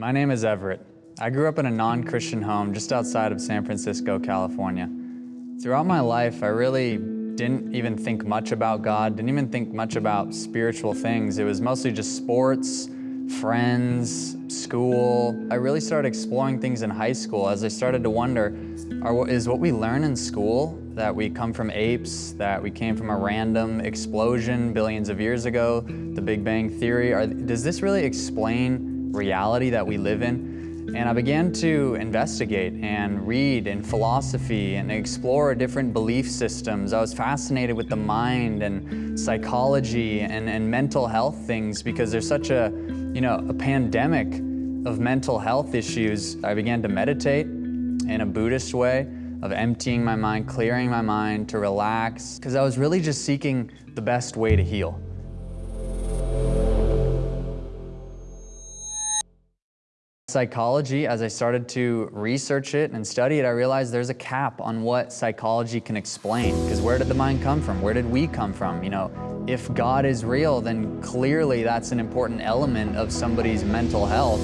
My name is Everett. I grew up in a non-Christian home just outside of San Francisco, California. Throughout my life, I really didn't even think much about God, didn't even think much about spiritual things. It was mostly just sports, friends, school. I really started exploring things in high school as I started to wonder, are, is what we learn in school, that we come from apes, that we came from a random explosion billions of years ago, the Big Bang Theory, are, does this really explain reality that we live in? And I began to investigate and read in philosophy and explore different belief systems. I was fascinated with the mind and psychology and, and mental health things because there's such a, you know, a pandemic of mental health issues. I began to meditate in a Buddhist way of emptying my mind, clearing my mind to relax, because I was really just seeking the best way to heal. Psychology, as I started to research it and study it, I realized there's a cap on what psychology can explain. Because where did the mind come from? Where did we come from? You know, if God is real, then clearly that's an important element of somebody's mental health.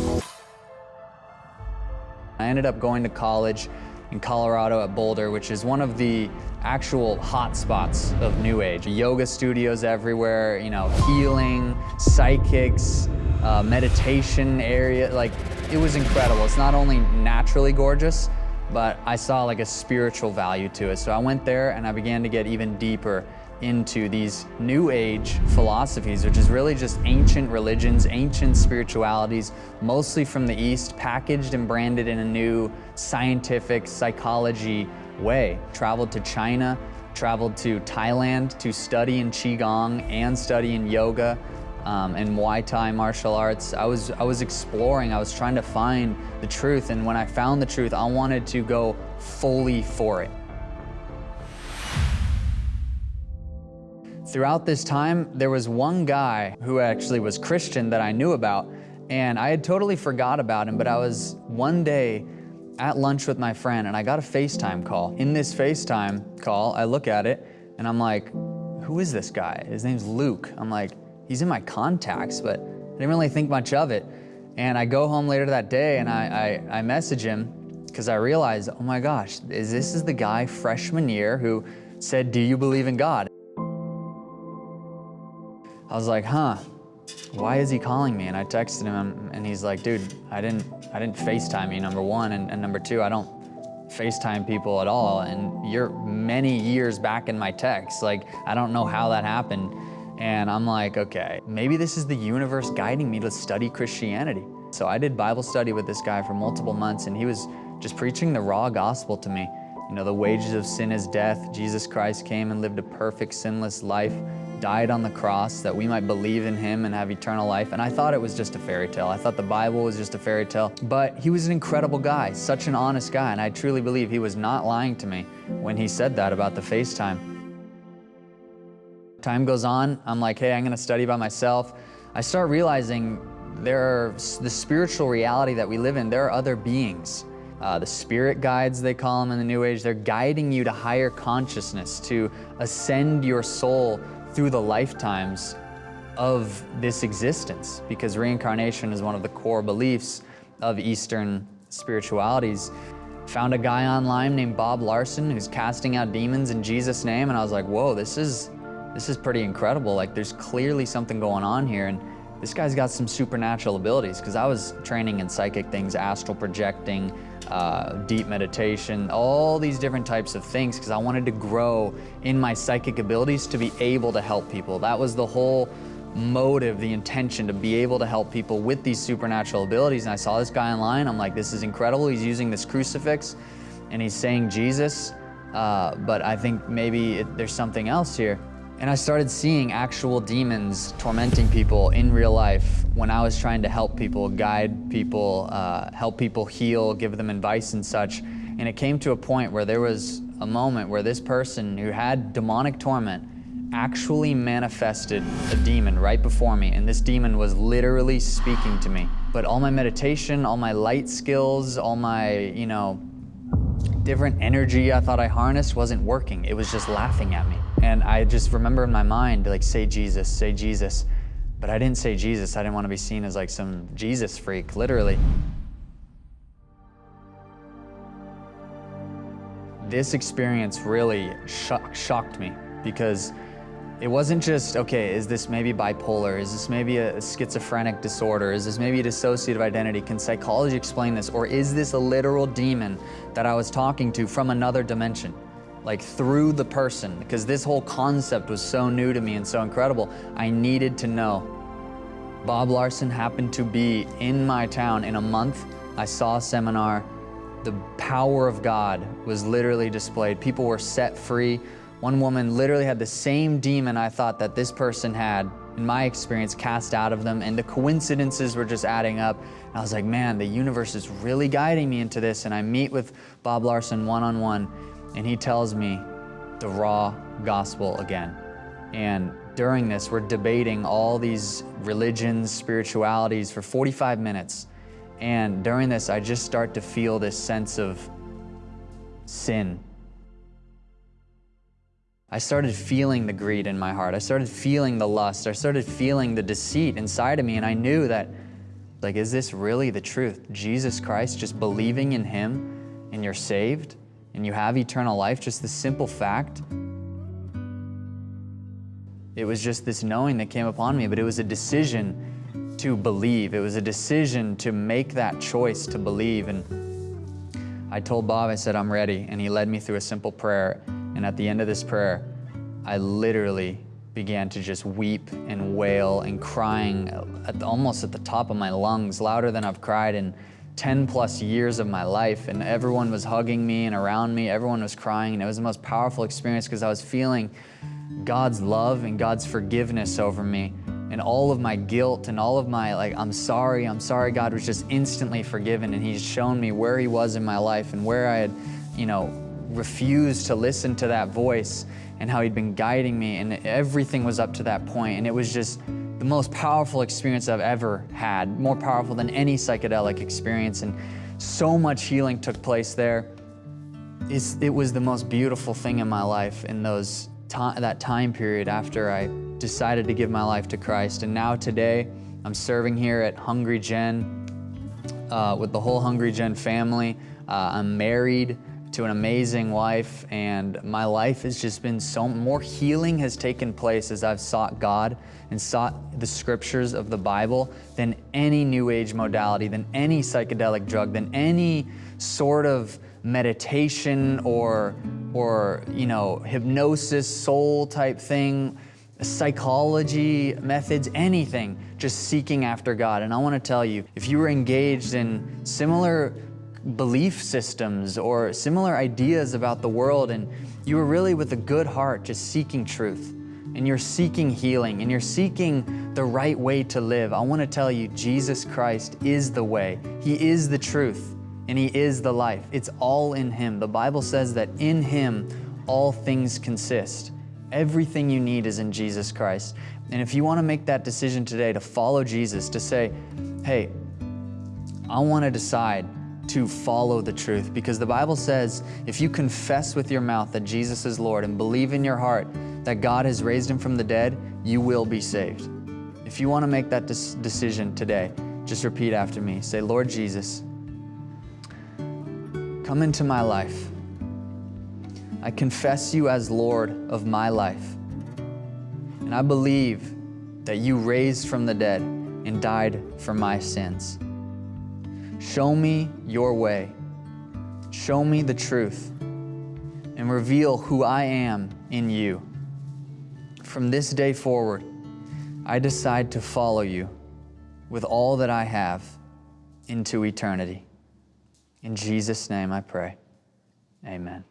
I ended up going to college in Colorado at Boulder, which is one of the actual hot spots of New Age. Yoga studios everywhere, you know, healing, psychics, uh, meditation area, like it was incredible. It's not only naturally gorgeous, but I saw like a spiritual value to it. So I went there and I began to get even deeper into these new age philosophies, which is really just ancient religions, ancient spiritualities, mostly from the East, packaged and branded in a new scientific psychology way. Traveled to China, traveled to Thailand to study in Qigong and study in yoga, um, and Muay Thai martial arts. I was, I was exploring, I was trying to find the truth, and when I found the truth, I wanted to go fully for it. Throughout this time, there was one guy who actually was Christian that I knew about, and I had totally forgot about him, but I was one day at lunch with my friend, and I got a FaceTime call. In this FaceTime call, I look at it, and I'm like, who is this guy? His name's Luke. I'm like, he's in my contacts, but I didn't really think much of it. And I go home later that day and I, I, I message him because I realized, oh my gosh, is this is the guy freshman year who said, do you believe in God? I was like, huh, why is he calling me? And I texted him and he's like, dude, I didn't, I didn't FaceTime you, number one. And, and number two, I don't FaceTime people at all. And you're many years back in my text. Like, I don't know how that happened. And I'm like, okay, maybe this is the universe guiding me to study Christianity. So I did Bible study with this guy for multiple months and he was just preaching the raw gospel to me. You know, the wages of sin is death. Jesus Christ came and lived a perfect, sinless life, died on the cross that we might believe in him and have eternal life. And I thought it was just a fairy tale. I thought the Bible was just a fairy tale. But he was an incredible guy, such an honest guy. And I truly believe he was not lying to me when he said that about the FaceTime. Time goes on, I'm like, hey, I'm gonna study by myself. I start realizing there are the spiritual reality that we live in, there are other beings. Uh, the spirit guides, they call them in the New Age, they're guiding you to higher consciousness, to ascend your soul through the lifetimes of this existence, because reincarnation is one of the core beliefs of Eastern spiritualities. Found a guy online named Bob Larson who's casting out demons in Jesus' name, and I was like, whoa, this is, this is pretty incredible. Like there's clearly something going on here. And this guy's got some supernatural abilities because I was training in psychic things, astral projecting, uh, deep meditation, all these different types of things because I wanted to grow in my psychic abilities to be able to help people. That was the whole motive, the intention to be able to help people with these supernatural abilities. And I saw this guy online. I'm like, this is incredible. He's using this crucifix and he's saying Jesus, uh, but I think maybe it, there's something else here. And I started seeing actual demons tormenting people in real life when I was trying to help people, guide people, uh, help people heal, give them advice and such. And it came to a point where there was a moment where this person who had demonic torment actually manifested a demon right before me. And this demon was literally speaking to me. But all my meditation, all my light skills, all my, you know, different energy I thought I harnessed wasn't working. It was just laughing at me. And I just remember in my mind, like, say Jesus, say Jesus. But I didn't say Jesus. I didn't want to be seen as like some Jesus freak, literally. This experience really shocked me because it wasn't just, okay, is this maybe bipolar? Is this maybe a, schizophrenic disorder? Is this maybe a dissociative identity? Can psychology explain this? Or is this a literal demon that I was talking to from another dimension? Like through the person, because this whole concept was so new to me and so incredible, I needed to know. Bob Larson happened to be in my town in a month. I saw a seminar. The power of God was literally displayed. People were set free one woman literally had the same demon I thought that this person had, in my experience, cast out of them, and the coincidences were just adding up. And I was like, man, the universe is really guiding me into this. And I meet with Bob Larson one on one, and he tells me the raw gospel again. And during this, we're debating all these religions, spiritualities for 45 minutes. And during this, I just start to feel this sense of sin I started feeling the greed in my heart. I started feeling the lust. I started feeling the deceit inside of me. And I knew that, like, is this really the truth? Jesus Christ, just believing in Him and you're saved and you have eternal life, just the simple fact. It was just this knowing that came upon me, but it was a decision to believe. It was a decision to make that choice to believe. And I told Bob, I said, I'm ready. And he led me through a simple prayer. And at the end of this prayer, I literally began to just weep and wail and crying at the, almost at the top of my lungs, louder than I've cried in 10 plus years of my life. And everyone was hugging me and around me, everyone was crying. And it was the most powerful experience because I was feeling God's love and God's forgiveness over me. And all of my guilt and all of my, like, I'm sorry, I'm sorry, God was just instantly forgiven. And He's shown me where He was in my life and where I had, you know, refused to listen to that voice and how he'd been guiding me and everything was up to that point and it was just most powerful experience I've ever had, more powerful than any psychedelic experience and so much healing took place there. It's, it was the most beautiful thing in my life in those that time period after I decided to give my life to Christ and now today I'm serving here at Hungry Gen uh, with the whole Hungry Gen family. Uh, I'm married to an amazing wife and my life has just been so more healing has taken place as I've sought God and sought the scriptures of the Bible than any new age modality, than any psychedelic drug, than any sort of meditation or or you know hypnosis soul type thing psychology methods anything just seeking after God. And I want to tell you if you were engaged in similar belief systems or similar ideas about the world and you were really with a good heart just seeking truth and you're seeking healing and you're seeking the right way to live, I want to tell you Jesus Christ is the way. He is the truth and He is the life. It's all in Him. The Bible says that in Him all things consist. Everything you need is in Jesus Christ. And if you want to make that decision today to follow Jesus, to say, hey, I want to decide to follow the truth because the Bible says if you confess with your mouth that Jesus is Lord and believe in your heart that God has raised him from the dead, you will be saved. If you want to make that decision today, just repeat after me. Say, Lord Jesus, come into my life. I confess you as Lord of my life. And I believe that you raised from the dead and died for my sins. Show me your way. Show me the truth and reveal who I am in you. From this day forward, I decide to follow you with all that I have into eternity. In Jesus' name I pray. Amen.